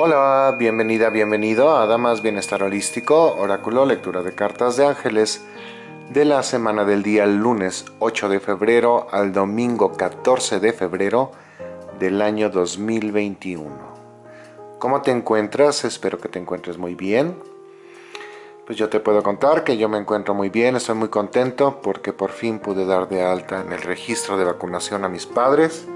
Hola, bienvenida, bienvenido a Damas Bienestar Holístico, Oráculo, lectura de cartas de ángeles de la semana del día lunes 8 de febrero al domingo 14 de febrero del año 2021. ¿Cómo te encuentras? Espero que te encuentres muy bien. Pues yo te puedo contar que yo me encuentro muy bien, estoy muy contento porque por fin pude dar de alta en el registro de vacunación a mis padres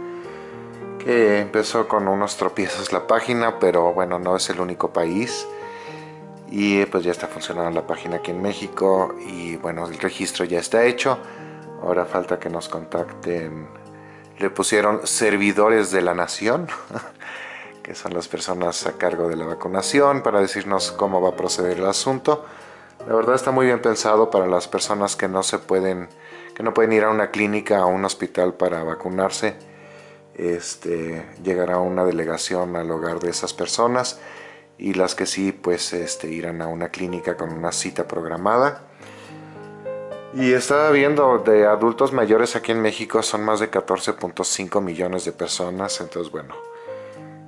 que empezó con unos tropiezos la página, pero bueno, no es el único país. Y pues ya está funcionando la página aquí en México y bueno, el registro ya está hecho. Ahora falta que nos contacten. Le pusieron servidores de la nación, que son las personas a cargo de la vacunación, para decirnos cómo va a proceder el asunto. La verdad está muy bien pensado para las personas que no se pueden, que no pueden ir a una clínica o a un hospital para vacunarse este, llegará una delegación al hogar de esas personas y las que sí pues este, irán a una clínica con una cita programada. Y estaba viendo de adultos mayores aquí en México son más de 14.5 millones de personas, entonces bueno,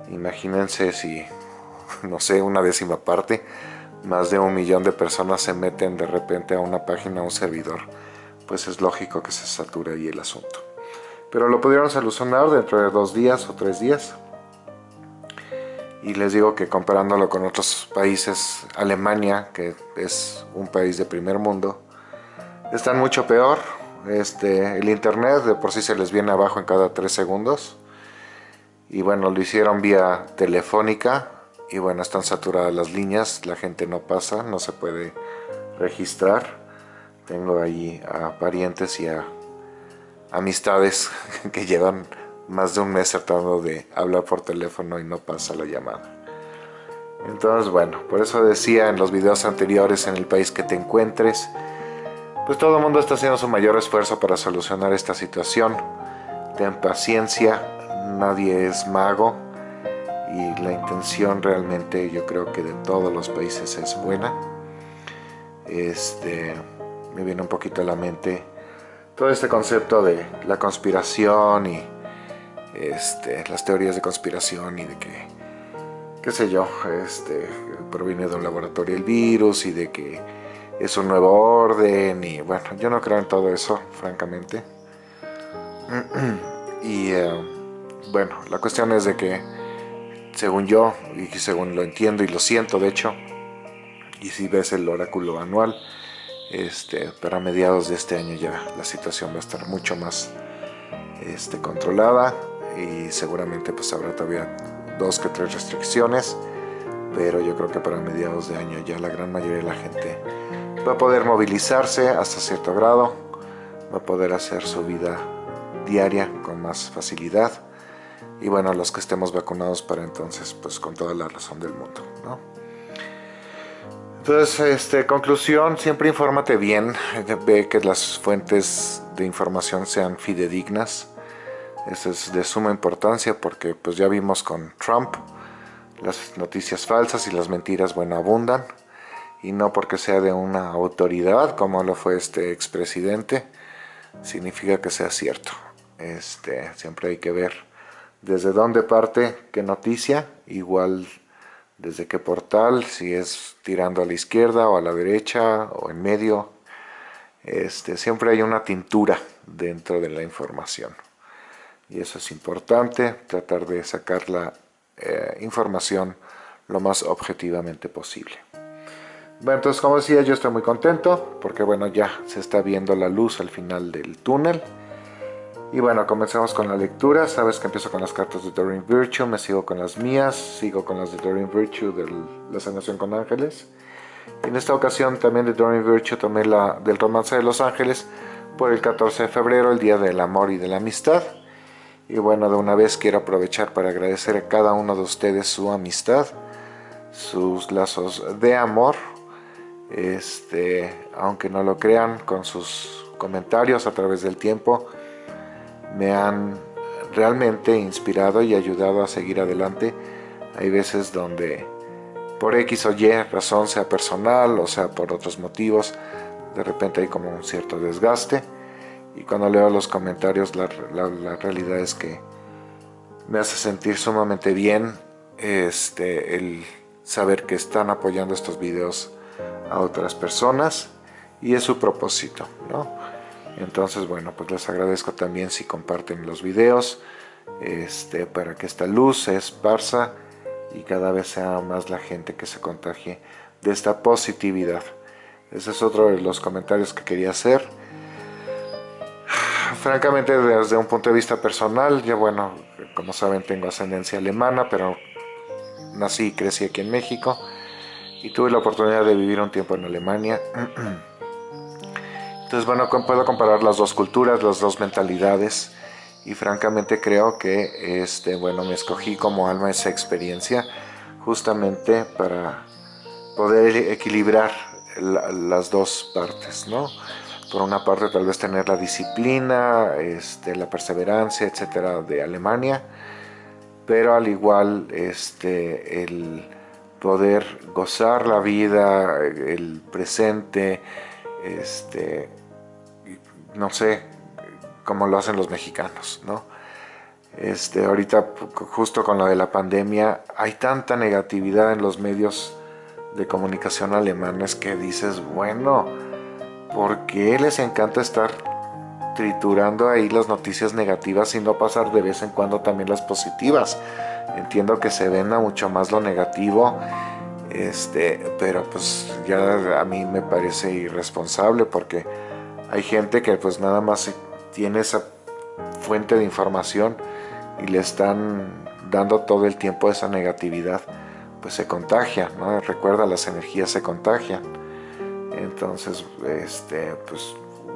imagínense si, no sé, una décima parte, más de un millón de personas se meten de repente a una página, a un servidor, pues es lógico que se sature ahí el asunto pero lo pudieron solucionar dentro de dos días o tres días. Y les digo que comparándolo con otros países, Alemania, que es un país de primer mundo, están mucho peor. Este, el internet de por sí se les viene abajo en cada tres segundos. Y bueno, lo hicieron vía telefónica. Y bueno, están saturadas las líneas, la gente no pasa, no se puede registrar. Tengo ahí a parientes y a amistades que llevan más de un mes tratando de hablar por teléfono y no pasa la llamada. Entonces, bueno, por eso decía en los videos anteriores en el país que te encuentres, pues todo el mundo está haciendo su mayor esfuerzo para solucionar esta situación. Ten paciencia, nadie es mago y la intención realmente yo creo que de todos los países es buena. Este, me viene un poquito a la mente todo este concepto de la conspiración y este, las teorías de conspiración y de que, qué sé yo, este, proviene de un laboratorio el virus y de que es un nuevo orden y bueno, yo no creo en todo eso, francamente. Y eh, bueno, la cuestión es de que, según yo, y según lo entiendo y lo siento de hecho, y si ves el oráculo anual, este, pero a mediados de este año ya la situación va a estar mucho más este, controlada y seguramente pues habrá todavía dos que tres restricciones, pero yo creo que para mediados de año ya la gran mayoría de la gente va a poder movilizarse hasta cierto grado, va a poder hacer su vida diaria con más facilidad y bueno, los que estemos vacunados para entonces pues con toda la razón del mundo, ¿no? Entonces, este, conclusión, siempre infórmate bien, ve que las fuentes de información sean fidedignas. Eso es de suma importancia porque pues ya vimos con Trump, las noticias falsas y las mentiras, bueno, abundan. Y no porque sea de una autoridad, como lo fue este expresidente, significa que sea cierto. Este, siempre hay que ver desde dónde parte qué noticia, igual desde qué portal, si es tirando a la izquierda o a la derecha o en medio. Este, siempre hay una tintura dentro de la información. Y eso es importante, tratar de sacar la eh, información lo más objetivamente posible. Bueno, entonces como decía, yo estoy muy contento porque bueno, ya se está viendo la luz al final del túnel. Y bueno, comenzamos con la lectura. Sabes que empiezo con las cartas de Doreen Virtue, me sigo con las mías, sigo con las de Doreen Virtue de la sanación con ángeles. En esta ocasión también de Doreen Virtue tomé la del romance de los ángeles por el 14 de febrero, el día del amor y de la amistad. Y bueno, de una vez quiero aprovechar para agradecer a cada uno de ustedes su amistad, sus lazos de amor, este, aunque no lo crean, con sus comentarios a través del tiempo, me han realmente inspirado y ayudado a seguir adelante. Hay veces donde por X o Y razón, sea personal o sea por otros motivos, de repente hay como un cierto desgaste. Y cuando leo los comentarios, la, realidad es que me hace sentir sumamente bien este, el saber que están apoyando estos videos a otras personas y es su propósito, ¿no? Entonces, bueno, pues les agradezco también si comparten los videos este, para que esta luz se esparza y cada vez sea más la gente que se contagie de esta positividad. Ese es otro de los comentarios que quería hacer. Francamente, desde un punto de vista personal, yo bueno, como saben tengo ascendencia alemana, pero nací y crecí aquí en México y tuve la oportunidad de vivir un tiempo en Alemania. Entonces, bueno, puedo comparar las dos culturas, las dos mentalidades y francamente creo que este, bueno, me escogí como alma esa experiencia justamente para poder equilibrar las dos partes, ¿no? Por una parte tal vez tener la disciplina, este, la perseverancia, etcétera, de Alemania, pero al igual este, el poder gozar la vida, el presente, este, no sé, como lo hacen los mexicanos, ¿no? Este, ahorita, justo con lo de la pandemia, hay tanta negatividad en los medios de comunicación alemanes que dices, bueno, ¿por qué les encanta estar triturando ahí las noticias negativas y no pasar de vez en cuando también las positivas? Entiendo que se venda mucho más lo negativo, este, pero pues ya a mí me parece irresponsable porque hay gente que pues nada más tiene esa fuente de información y le están dando todo el tiempo esa negatividad pues se contagia, ¿no? Recuerda, las energías se contagian. Entonces, este, pues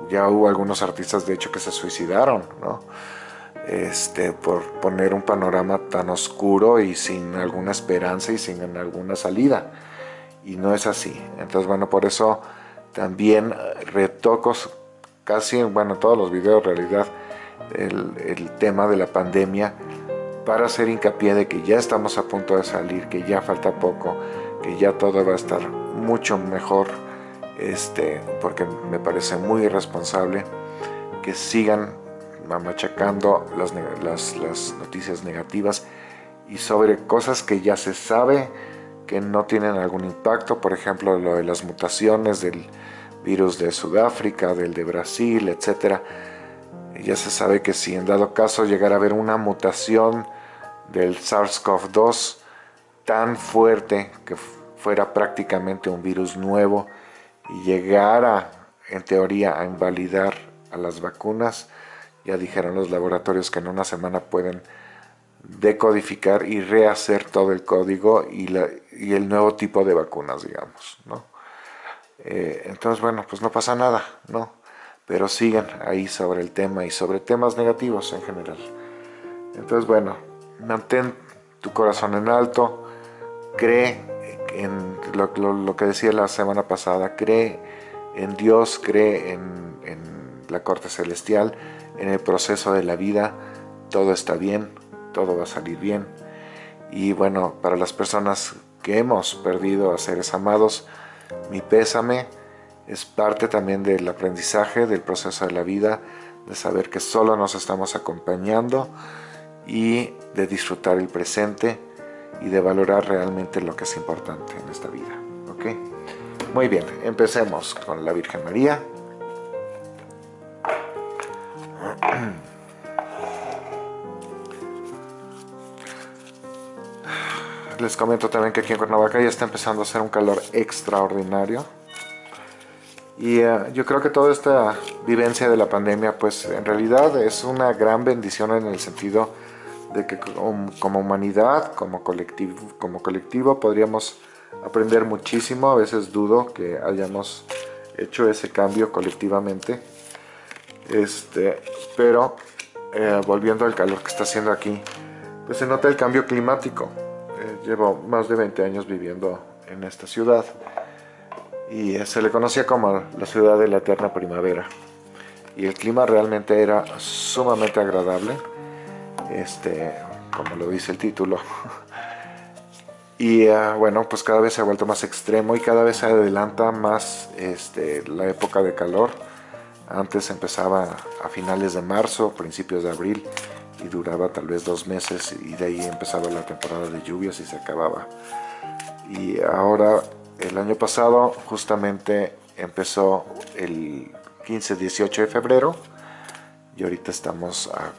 ya hubo algunos artistas de hecho que se suicidaron, ¿no? Este, por poner un panorama tan oscuro y sin alguna esperanza y sin alguna salida. Y no es así. Entonces, bueno, por eso también retocos casi, bueno, todos los videos en realidad, el, tema de la pandemia para hacer hincapié de que ya estamos a punto de salir, que ya falta poco, que ya todo va a estar mucho mejor, este, porque me parece muy irresponsable que sigan machacando las noticias negativas y sobre cosas que ya se sabe que no tienen algún impacto, por ejemplo lo de las mutaciones del virus de Sudáfrica, del de Brasil, etc. Ya se sabe que si en dado caso llegara a haber una mutación del SARS-CoV-2 tan fuerte que fuera prácticamente un virus nuevo y llegara en teoría a invalidar a las vacunas, ya dijeron los laboratorios que en una semana pueden decodificar y rehacer todo el código y, el nuevo tipo de vacunas, digamos, ¿no? Eh, entonces, bueno, pues no pasa nada, ¿no? Pero siguen ahí sobre el tema y sobre temas negativos en general. Entonces, bueno, mantén tu corazón en alto, cree en lo, que decía la semana pasada, cree en Dios, cree en, la corte celestial, en el proceso de la vida, todo está bien, todo va a salir bien. Y bueno, para las personas que hemos perdido a seres amados, mi pésame es parte también del aprendizaje, del proceso de la vida, de saber que solo nos estamos acompañando, y de disfrutar el presente y de valorar realmente lo que es importante en esta vida. ¿ok? Muy bien, empecemos con la Virgen María. Les comento también que aquí en Cuernavaca ya está empezando a hacer un calor extraordinario. Y eh, yo creo que toda esta vivencia de la pandemia, pues en realidad es una gran bendición en el sentido de que como humanidad, como colectivo, como colectivo podríamos aprender muchísimo. A veces dudo que hayamos hecho ese cambio colectivamente. Este, pero eh, volviendo al calor que está haciendo aquí, pues se nota el cambio climático. Llevo más de 20 años viviendo en esta ciudad y eh, se le conocía como la ciudad de la eterna primavera. Y el clima realmente era sumamente agradable este, como lo dice el título. y ah, bueno, pues cada vez se ha vuelto más extremo y cada vez se adelanta más este, la época de calor. Antes empezaba a finales de marzo, principios de abril y duraba tal vez dos meses y de ahí empezaba la temporada de lluvias y se acababa. Y ahora, el año pasado, justamente empezó el 15-18 de febrero y ahorita estamos a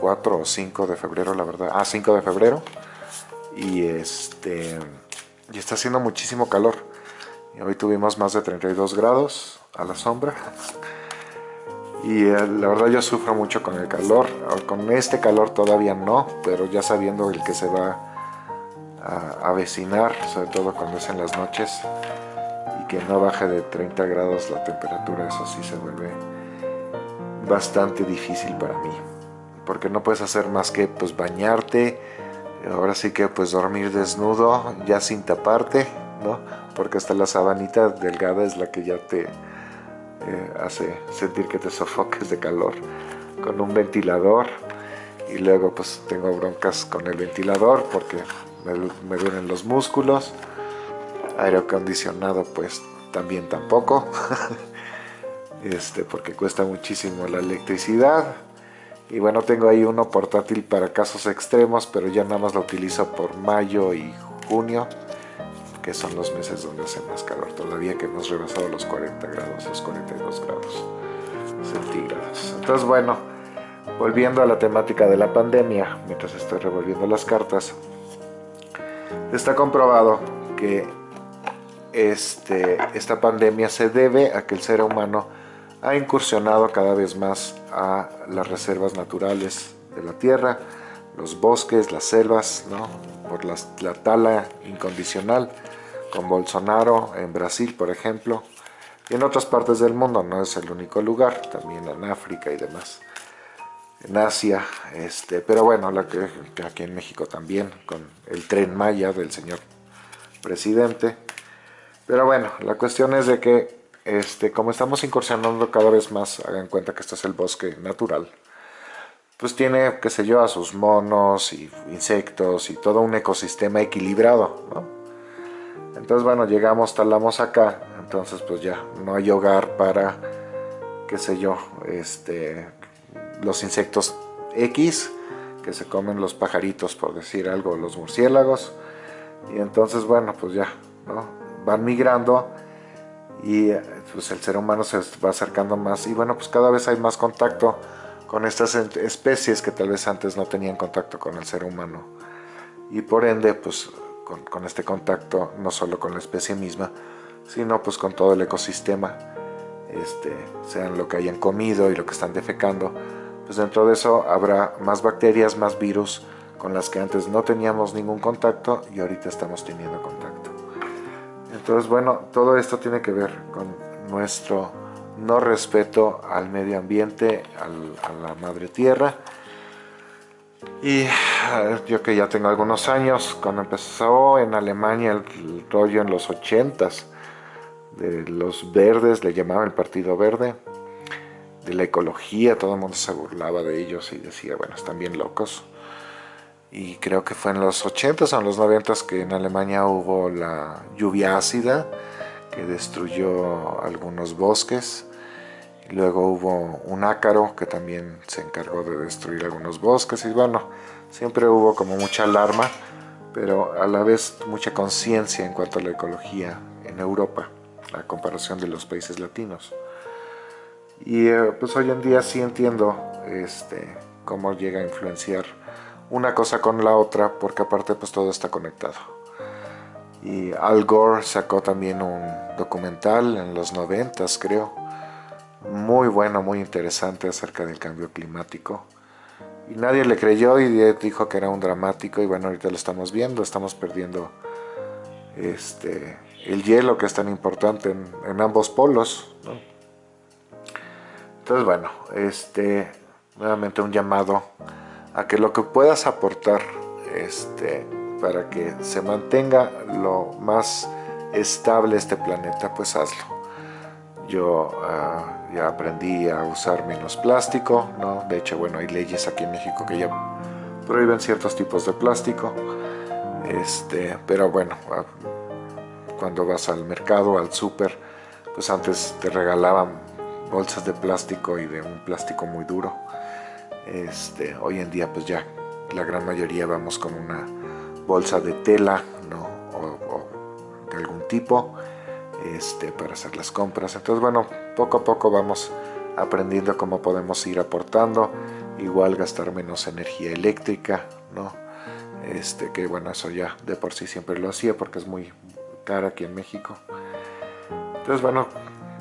4 o 5 de febrero, la verdad. Ah, 5 de febrero. Y este y está haciendo muchísimo calor. Y hoy tuvimos más de 32 grados a la sombra. Y eh, la verdad yo sufro mucho con el calor. Con este calor todavía no, pero ya sabiendo el que se va a avecinar, sobre todo cuando es en las noches, y que no baje de 30 grados la temperatura, eso sí se vuelve bastante difícil para mí. Porque no puedes hacer más que pues bañarte, ahora sí que pues dormir desnudo, ya sin taparte, ¿no? Porque hasta la sabanita delgada es la que ya te eh, hace sentir que te sofoques de calor con un ventilador y luego pues tengo broncas con el ventilador porque me, me duelen los músculos. Aire acondicionado pues también tampoco. Este porque cuesta muchísimo la electricidad. Y bueno tengo ahí uno portátil para casos extremos pero ya nada más lo utilizo por mayo y junio que son los meses donde hace más calor todavía que hemos rebasado los 40 grados, los 42 grados centígrados. Entonces bueno, volviendo a la temática de la pandemia, mientras estoy revolviendo las cartas, está comprobado que este, esta pandemia se debe a que el ser humano ha incursionado cada vez más a las reservas naturales de la Tierra, los bosques, las selvas, ¿no? por la, la tala incondicional, con Bolsonaro en Brasil, por ejemplo, y en otras partes del mundo, no es el único lugar, también en África y demás, en Asia, este, pero bueno, la que, aquí en México también, con el tren Maya del señor presidente, pero bueno, la cuestión es de que, este, como estamos incursionando cada vez más, hagan cuenta que este es el bosque natural, pues tiene, qué sé yo, a sus monos y insectos y todo un ecosistema equilibrado, ¿no? Entonces, bueno, llegamos, talamos acá, entonces pues ya no hay hogar para, qué sé yo, este, los insectos X que se comen los pajaritos, por decir algo, los murciélagos. Y entonces, bueno, pues ya, ¿no? Van migrando y pues el ser humano se va acercando más y bueno, pues cada vez hay más contacto con estas especies que tal vez antes no tenían contacto con el ser humano. Y por ende, pues con, este contacto, no solo con la especie misma, sino pues con todo el ecosistema, este, sean lo que hayan comido y lo que están defecando, pues dentro de eso habrá más bacterias, más virus con las que antes no teníamos ningún contacto y ahorita estamos teniendo contacto. Entonces bueno, todo esto tiene que ver con nuestro no respeto al medio ambiente, a la madre tierra, y yo que ya tengo algunos años, cuando empezó en Alemania el, rollo en los 80s, de los verdes, le llamaban el Partido Verde, de la ecología, todo el mundo se burlaba de ellos y decía, bueno, están bien locos. Y creo que fue en los 80s o en los 90s que en Alemania hubo la lluvia ácida que destruyó algunos bosques Luego hubo un ácaro que también se encargó de destruir algunos bosques y bueno, siempre hubo como mucha alarma, pero a la vez mucha conciencia en cuanto a la ecología en Europa, a comparación de los países latinos. Y eh, pues hoy en día sí entiendo este, cómo llega a influenciar una cosa con la otra, porque aparte pues todo está conectado. Y Al Gore sacó también un documental en los noventas creo, muy bueno, muy interesante acerca del cambio climático. Y nadie le creyó y dijo que era un dramático y bueno, ahorita lo estamos viendo, estamos perdiendo este, el hielo que es tan importante en, ambos polos. Entonces bueno, este, nuevamente un llamado a que lo que puedas aportar este, para que se mantenga lo más estable este planeta, pues hazlo. Yo ah, ya aprendí a usar menos plástico, ¿no? De hecho, bueno, hay leyes aquí en México que ya prohíben ciertos tipos de plástico. Este, pero bueno, cuando vas al mercado, al súper, pues antes te regalaban bolsas de plástico y de un plástico muy duro. Este, hoy en día pues ya la gran mayoría vamos con una bolsa de tela ¿no? o, de algún tipo este, para hacer las compras. Entonces bueno, poco a poco vamos aprendiendo cómo podemos ir aportando, igual gastar menos energía eléctrica, ¿no? Este, que bueno, eso ya de por sí siempre lo hacía porque es muy cara aquí en México. Entonces bueno,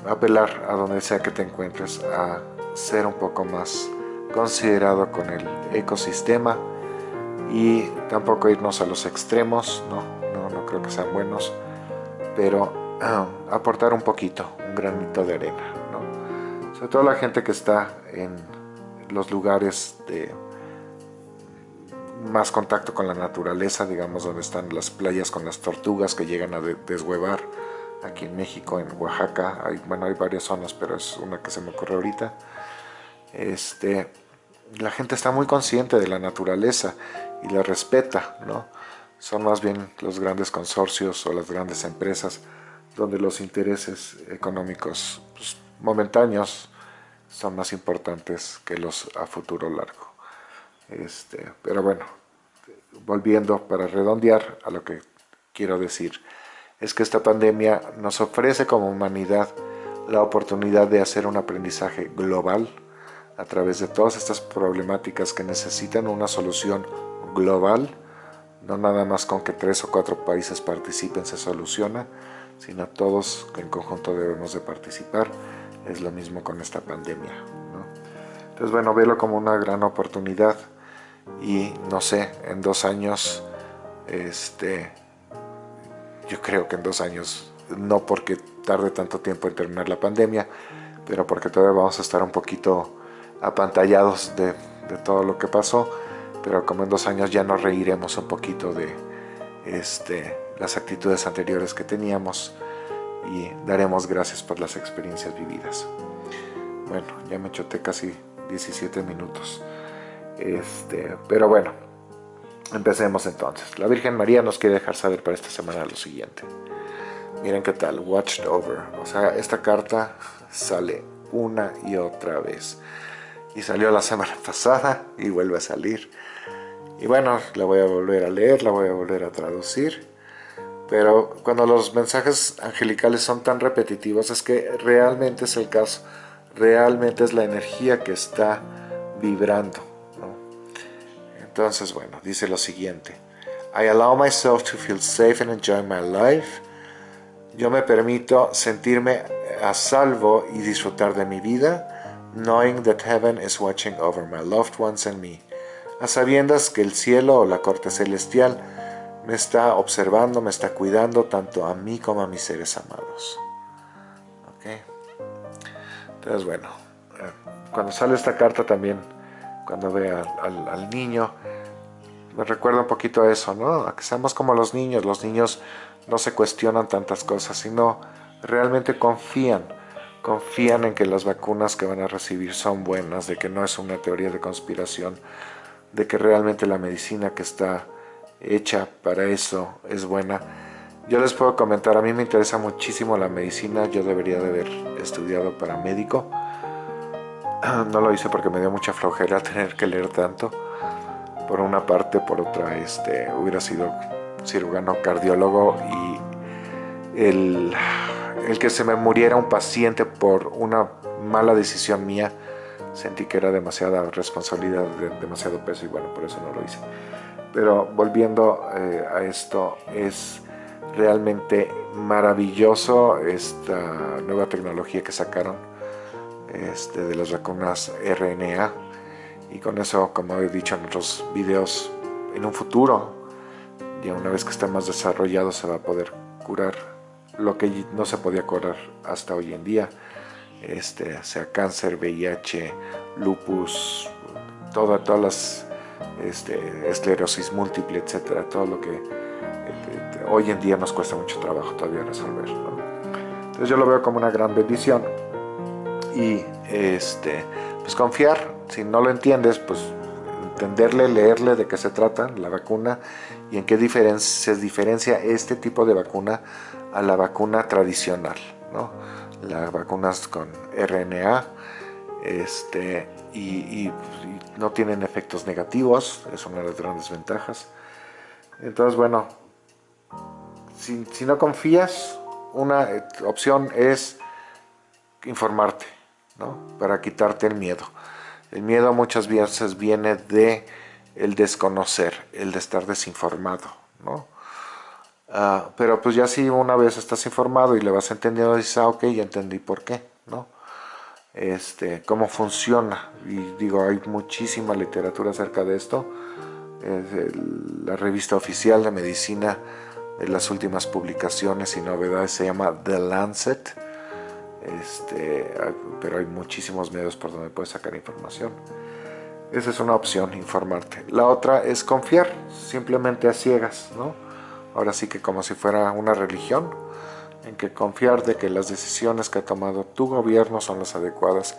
apelar a donde sea que te encuentres a ser un poco más considerado con el ecosistema y tampoco irnos a los extremos, no, no, no creo que sean buenos, pero ah, aportar un poquito, un granito de arena, ¿no? sobre todo la gente que está en los lugares de más contacto con la naturaleza, digamos donde están las playas con las tortugas que llegan a deshuevar, aquí en México, en Oaxaca, hay, bueno hay varias zonas, pero es una que se me ocurre ahorita, este, la gente está muy consciente de la naturaleza y la respeta, ¿no? Son más bien los grandes consorcios o las grandes empresas donde los intereses económicos pues, momentáneos son más importantes que los a futuro largo. Este, pero bueno, volviendo para redondear a lo que quiero decir, es que esta pandemia nos ofrece como humanidad la oportunidad de hacer un aprendizaje global a través de todas estas problemáticas que necesitan una solución global, no nada más con que tres o cuatro países participen se soluciona, sino todos en conjunto debemos de participar. Es lo mismo con esta pandemia. Entonces, bueno, velo como una gran oportunidad y no sé, en dos años, este, yo creo que en dos años, no porque tarde tanto tiempo en terminar la pandemia, pero porque todavía vamos a estar un poquito apantallados de, todo lo que pasó, pero como en dos años ya nos reiremos un poquito de este, las actitudes anteriores que teníamos y daremos gracias por las experiencias vividas. Bueno, ya me choté casi 17 minutos. Este, pero bueno, empecemos entonces. La Virgen María nos quiere dejar saber para esta semana lo siguiente. Miren qué tal, Watched Over. O sea, esta carta sale una y otra vez y salió la semana pasada y vuelve a salir. Y bueno, la voy a volver a leer, la voy a volver a traducir. Pero cuando los mensajes angelicales son tan repetitivos es que realmente es el caso, realmente es la energía que está vibrando. Entonces, bueno, dice lo siguiente. I allow myself to feel safe and enjoy my life. Yo me permito sentirme a salvo y disfrutar de mi vida knowing that heaven is watching over my loved ones and me, a sabiendas que el cielo o la corte celestial me está observando, me está cuidando tanto a mí como a mis seres amados. Entonces, bueno, eh, cuando sale esta carta también, cuando ve al, al niño, me recuerda un poquito a eso, ¿no? A que seamos como los niños. Los niños no se cuestionan tantas cosas, sino realmente confían confían en que las vacunas que van a recibir son buenas, de que no es una teoría de conspiración, de que realmente la medicina que está hecha para eso es buena. Yo les puedo comentar, a mí me interesa muchísimo la medicina, yo debería de haber estudiado para médico. No lo hice porque me dio mucha flojera tener que leer tanto. Por una parte, por otra, este, hubiera sido cirujano cardiólogo y el el que se me muriera un paciente por una mala decisión mía, sentí que era demasiada responsabilidad, demasiado peso y bueno, por eso no lo hice. Pero volviendo eh, a esto, es realmente maravilloso esta nueva tecnología que sacaron este, de las vacunas RNA y con eso, como he dicho en otros videos, en un futuro, ya una vez que esté más desarrollado, se va a poder curar lo que no se podía curar hasta hoy en día, este, sea cáncer, VIH, lupus, todas las este, esclerosis múltiple, etcétera, todo lo que este, hoy en día nos cuesta mucho trabajo todavía resolver. Entonces yo lo veo como una gran bendición. Y este, pues confiar, si no lo entiendes, pues entenderle, leerle de qué se trata la vacuna y en qué se diferencia este tipo de vacuna a la vacuna tradicional. ¿no? Las vacunas con RNA este, y, no tienen efectos negativos, es una de las grandes ventajas. Entonces, bueno, si, si no confías, una opción es informarte, ¿no? Para quitarte el miedo. El miedo muchas veces viene de el desconocer, el de estar desinformado, ¿no? Ah, pero pues ya si una vez estás informado y le vas entendiendo, dices, ah, ok, ya entendí por qué, ¿no? Este, cómo funciona. Y digo, hay muchísima literatura acerca de esto. la revista oficial de medicina de las últimas publicaciones y novedades se llama The Lancet. Este, pero hay muchísimos medios por donde puedes sacar información. Esa es una opción, informarte. La otra es confiar, simplemente a ciegas, ¿no? Ahora sí que como si fuera una religión, en que confiar de que las decisiones que ha tomado tu gobierno son las adecuadas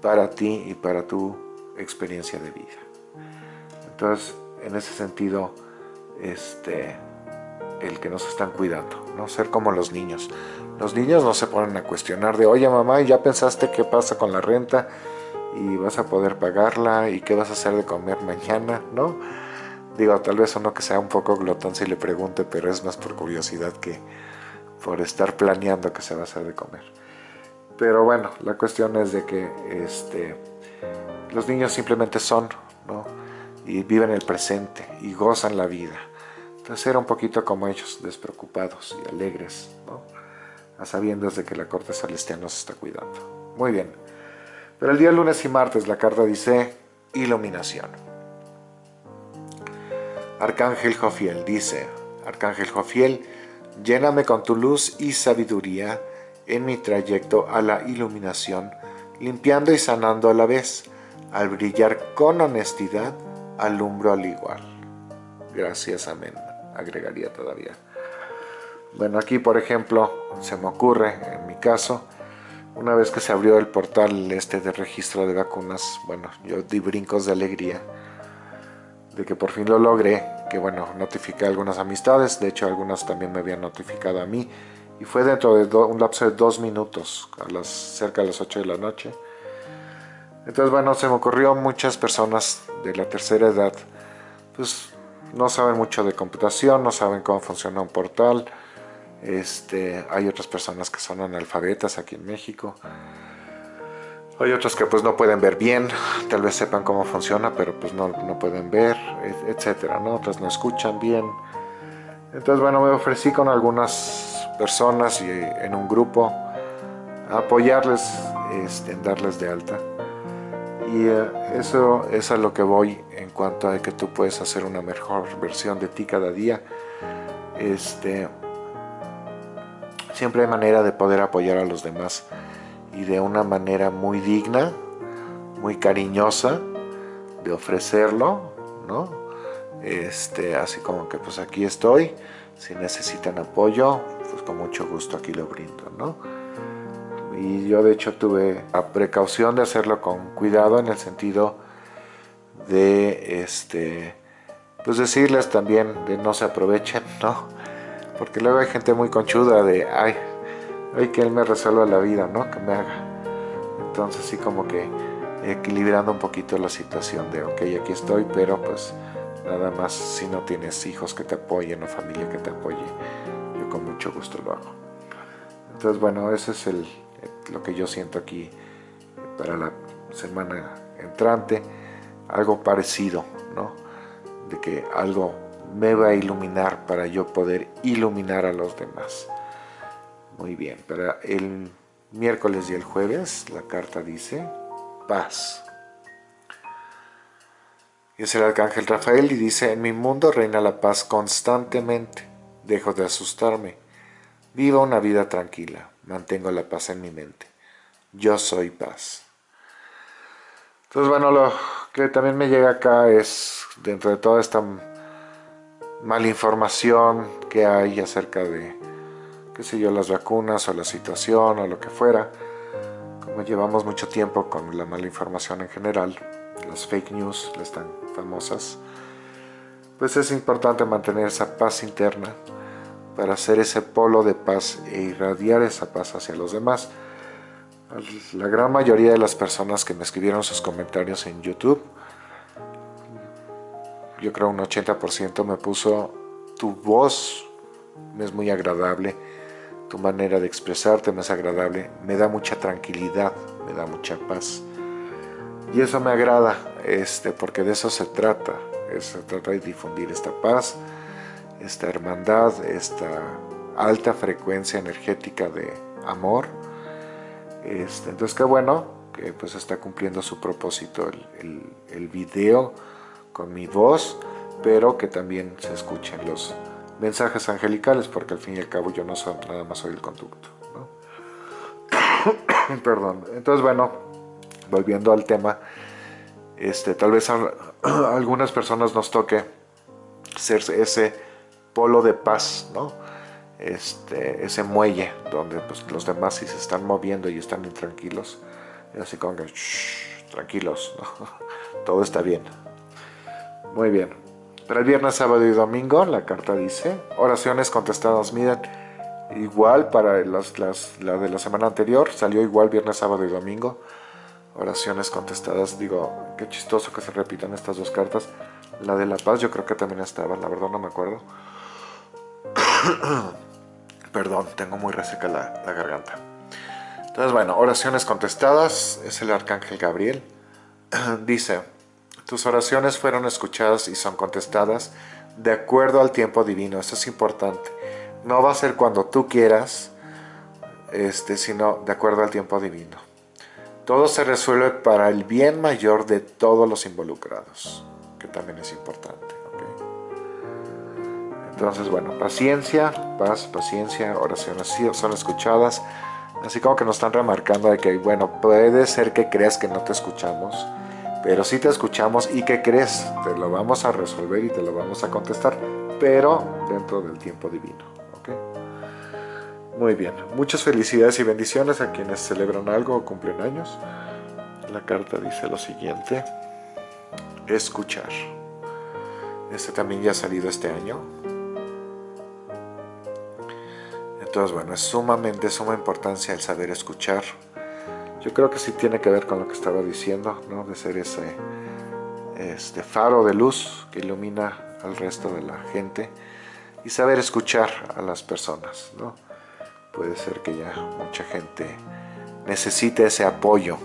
para ti y para tu experiencia de vida. Entonces, en ese sentido, este, el que nos están cuidando, no ser como los niños. Los niños no se ponen a cuestionar de, oye mamá, ¿ya pensaste qué pasa con la renta? y vas a poder pagarla y qué vas a hacer de comer mañana, ¿no? Digo, tal vez uno que sea un poco glotón si le pregunte, pero es más por curiosidad que por estar planeando qué se va a hacer de comer. Pero bueno, la cuestión es de que este, los niños simplemente son, ¿no? Y viven el presente y gozan la vida. Entonces era un poquito como ellos, despreocupados y alegres, ¿no? A sabiendas de que la corte celestial nos está cuidando. Muy bien. Pero el día lunes y martes la carta dice iluminación. Arcángel Jofiel dice, Arcángel Jofiel, lléname con tu luz y sabiduría en mi trayecto a la iluminación, limpiando y sanando a la vez. Al brillar con honestidad, alumbro al igual. Gracias, amén. Agregaría todavía. Bueno, aquí por ejemplo, se me ocurre, en mi caso, una vez que se abrió el portal este de registro de vacunas, bueno, yo di brincos de alegría de que por fin lo logré, que bueno, notifiqué algunas amistades, de hecho algunas también me habían notificado a mí, y fue dentro de un lapso de dos minutos, a las, cerca de las 8 de la noche. Entonces bueno, se me ocurrió muchas personas de la tercera edad, pues no saben mucho de computación, no saben cómo funciona un portal, este, hay otras personas que son analfabetas aquí en México. Hay otros que pues no pueden ver bien, tal vez sepan cómo funciona, pero pues no, no pueden ver, etcétera, ¿no? Otras no escuchan bien. Entonces, bueno, me ofrecí con algunas personas y en un grupo a apoyarles, este, en darles de alta. Y eh, eso es a lo que voy en cuanto a que tú puedes hacer una mejor versión de ti cada día. Este, siempre hay manera de poder apoyar a los demás y de una manera muy digna, muy cariñosa de ofrecerlo, ¿no? Este, así como que pues aquí estoy, si necesitan apoyo, pues con mucho gusto aquí lo brindo, ¿no? Y yo de hecho tuve la precaución de hacerlo con cuidado en el sentido de, este, pues decirles también de no se aprovechen, ¿no? Porque luego hay gente muy conchuda de, ay, ay que él me resuelva la vida, ¿no? Que me haga. Entonces sí como que equilibrando un poquito la situación de, ok, aquí estoy, pero pues nada más si no tienes hijos que te apoyen o familia que te apoye, yo con mucho gusto lo hago. Entonces bueno, eso es el, lo que yo siento aquí para la semana entrante, algo parecido, ¿no? De que algo me va a iluminar para yo poder iluminar a los demás. Muy bien, para el miércoles y el jueves la carta dice paz. Y es el arcángel Rafael y dice, en mi mundo reina la paz constantemente, dejo de asustarme, vivo una vida tranquila, mantengo la paz en mi mente, yo soy paz. Entonces bueno, lo que también me llega acá es, dentro de toda esta mala información que hay acerca de, qué sé yo, las vacunas o la situación o lo que fuera. Como llevamos mucho tiempo con la mala información en general, las fake news, las tan famosas, pues es importante mantener esa paz interna para hacer ese polo de paz e irradiar esa paz hacia los demás. la gran mayoría de las personas que me escribieron sus comentarios en YouTube, yo creo un 80% me puso tu voz es muy agradable, tu manera de expresarte me es agradable, me da mucha tranquilidad, me da mucha paz. Y eso me agrada, este, porque de eso se trata, se trata de difundir esta paz, esta hermandad, esta alta frecuencia energética de amor. Este, entonces qué bueno que pues está cumpliendo su propósito el, el video con mi voz, pero que también se escuchen los mensajes angelicales, porque al fin y al cabo yo no soy, nada más soy el conducto. Perdón. Entonces, bueno, volviendo al tema, este, tal vez a, algunas personas nos toque ser ese polo de paz, ¿no? Este, ese muelle donde pues, los demás si se están moviendo y están intranquilos, así como que, tranquilos, todo está bien. Muy bien. Para el viernes, sábado y domingo, la carta dice, oraciones contestadas, miren, igual para las, la de la semana anterior, salió igual viernes, sábado y domingo, oraciones contestadas, digo, qué chistoso que se repitan estas dos cartas, la de la paz yo creo que también estaba, la verdad no me acuerdo, perdón, tengo muy reseca la, la garganta, entonces bueno, oraciones contestadas, es el arcángel Gabriel, dice, tus oraciones fueron escuchadas y son contestadas de acuerdo al tiempo divino. Esto es importante. No va a ser cuando tú quieras, este, sino de acuerdo al tiempo divino. Todo se resuelve para el bien mayor de todos los involucrados, que también es importante. Entonces, bueno, paciencia, paz, paciencia, oraciones son escuchadas. Así como que nos están remarcando de que, bueno, puede ser que creas que no te escuchamos, pero si te escuchamos y ¿qué crees? Te lo vamos a resolver y te lo vamos a contestar, pero dentro del tiempo divino. Muy bien, muchas felicidades y bendiciones a quienes celebran algo o cumplen años. La carta dice lo siguiente, escuchar. Este también ya ha salido este año. Entonces, bueno, es sumamente, suma importancia el saber escuchar yo creo que sí tiene que ver con lo que estaba diciendo, ¿no? de ser ese este faro de luz que ilumina al resto de la gente y saber escuchar a las personas. ¿no? Puede ser que ya mucha gente necesite ese apoyo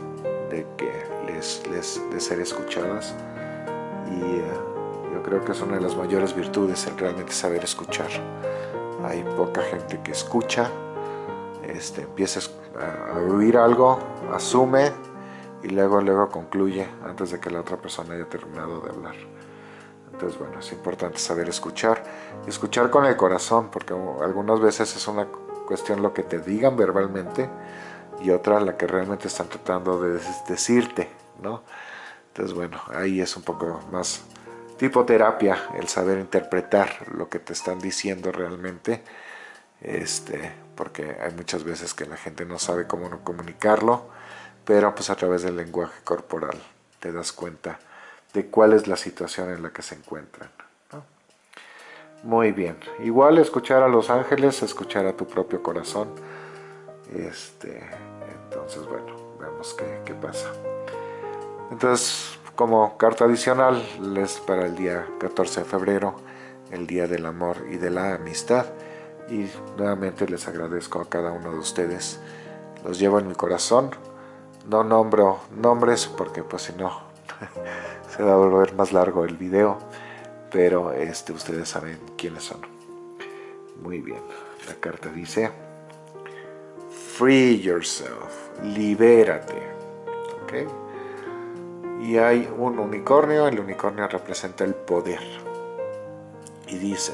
de que les, les de ser escuchadas y eh, yo creo que es una de las mayores virtudes el realmente saber escuchar. Hay poca gente que escucha, este, empieza a oír algo, asume y luego, luego concluye antes de que la otra persona haya terminado de hablar. Entonces, bueno, es importante saber escuchar. Escuchar con el corazón, porque algunas veces es una cuestión lo que te digan verbalmente y otra la que realmente están tratando de decirte, ¿no? Entonces, bueno, ahí es un poco más tipo terapia, el saber interpretar lo que te están diciendo realmente, este, porque hay muchas veces que la gente no sabe cómo comunicarlo, pero pues a través del lenguaje corporal te das cuenta de cuál es la situación en la que se encuentran. Muy bien, igual escuchar a los ángeles, escuchar a tu propio corazón, este, entonces bueno, vemos qué, qué pasa. Entonces, como carta adicional, les para el día 14 de febrero, el Día del Amor y de la Amistad, y nuevamente les agradezco a cada uno de ustedes. Los llevo en mi corazón. No nombro nombres porque pues si no se va a volver más largo el video, pero este, ustedes saben quiénes son. Muy bien, la carta dice Free yourself, libérate. Y hay un unicornio, el unicornio representa el poder. Y dice,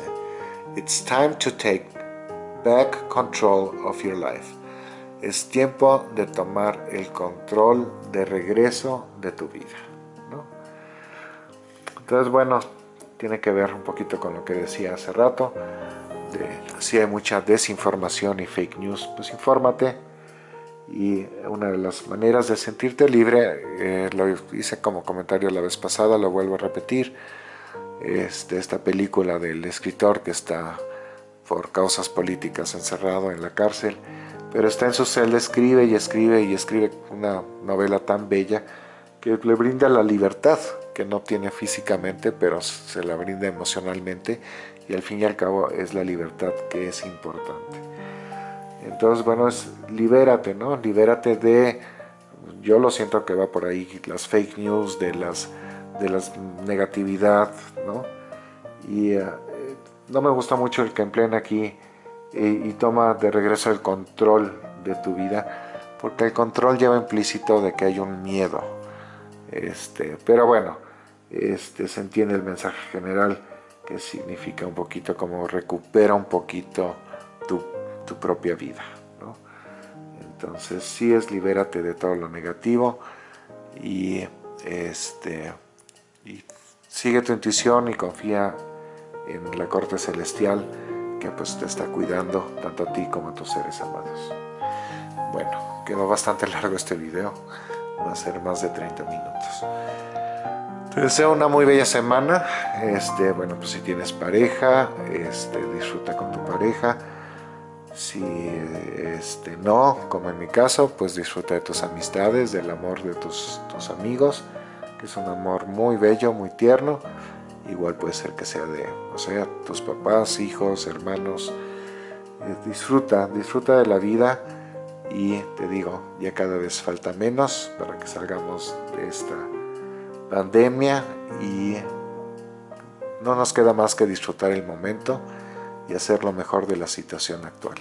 It's time to take back control of your life. Es tiempo de tomar el control de regreso de tu vida. Entonces, bueno, tiene que ver un poquito con lo que decía hace rato. De, si hay mucha desinformación y fake news, pues infórmate. Y una de las maneras de sentirte libre, eh, lo hice como comentario la vez pasada, lo vuelvo a repetir, es de esta película del escritor que está por causas políticas encerrado en la cárcel, pero está en su celda, escribe y escribe y escribe una novela tan bella que le brinda la libertad que no tiene físicamente, pero se la brinda emocionalmente y al fin y al cabo es la libertad que es importante. Entonces, bueno, es libérate, ¿no? Libérate de, yo lo siento que va por ahí, las fake news, de las, de las negatividad, ¿no? Y eh, no me gusta mucho el que empleen aquí y, toma de regreso el control de tu vida, porque el control lleva implícito de que hay un miedo. Este, pero bueno, este, se entiende el mensaje general que significa un poquito como recupera un poquito tu, propia vida. Entonces sí es libérate de todo lo negativo y, este, y sigue tu intuición y confía en la corte celestial que pues te está cuidando tanto a ti como a tus seres amados. Bueno, quedó bastante largo este video, va a ser más de 30 minutos. Te deseo una muy bella semana, este, bueno pues si tienes pareja, este, disfruta con tu pareja, si este, no, como en mi caso, pues disfruta de tus amistades, del amor de tus, tus amigos, que es un amor muy bello, muy tierno, igual puede ser que sea de, o sea, tus papás, hijos, hermanos, eh, disfruta, disfruta de la vida. Y te digo, ya cada vez falta menos para que salgamos de esta pandemia. Y no nos queda más que disfrutar el momento y hacer lo mejor de la situación actual.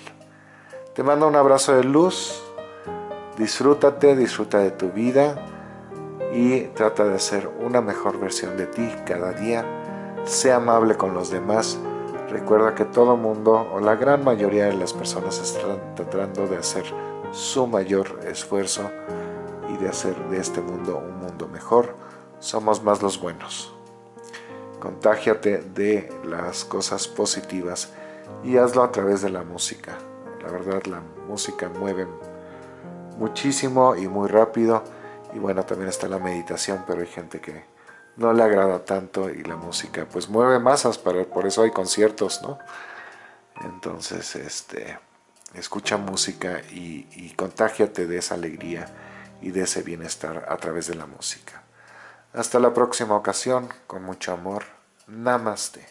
Te mando un abrazo de luz, disfrútate, disfruta de tu vida, y trata de ser una mejor versión de ti cada día. Sea amable con los demás. Recuerda que todo mundo o la gran mayoría de las personas están tratando de hacer su mayor esfuerzo y de hacer de este mundo un mundo mejor. Somos más los buenos. Contágiate de las cosas positivas y hazlo a través de la música. La verdad la música mueve muchísimo y muy rápido y bueno, también está la meditación, pero hay gente que no le agrada tanto y la música pues mueve masas, pero por eso hay conciertos, ¿no? Entonces, este, escucha música y, y contágiate de esa alegría y de ese bienestar a través de la música. Hasta la próxima ocasión, con mucho amor. Namaste.